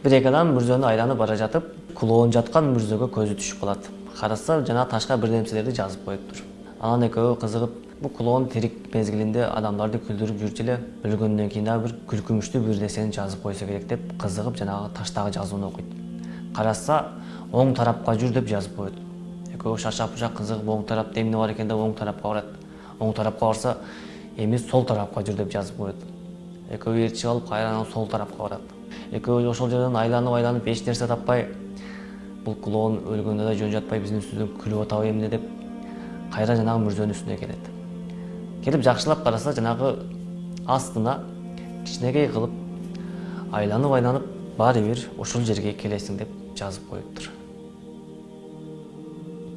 бир адам мүрзөнү айланып бара жатып клоун жаткан мүрзөгө көзү түшүп калат караса жанагы ташка бир нерселерди жазып коюптур анан экөө кызыгып бул клоун тирик мезгилинде адамдарды күлдүрүп жүрчү эле өлгөндөн кийин дагы бир күлкүнүчтүү бир нерсени жазып койсо керек деп кызыгып жанагы таштагы жазууну окуйт караса оң тарапка жүр деп жазып коет экөө шаршап бушак кызыгып оң тарапта эмне бар экен деп оң тарапка барат оң тарапка барса эми сол тарапка жүр деп жазып коет экөө ээрчип алып кайрадан сол тарапка барат экөө ошол жерден айланып айланып эч нерсе таппай бул клоун өлгөндө да жөн жатпай биздин үстүбүздөн күлүп атабы эмне деп кайра жанагы мүрзөнүн үстүнө келет. Келип жакшылап караса жанагы астына кичинекей кылып айланып айланып баары бир ошол жерге келесиң деп жазып коюптур.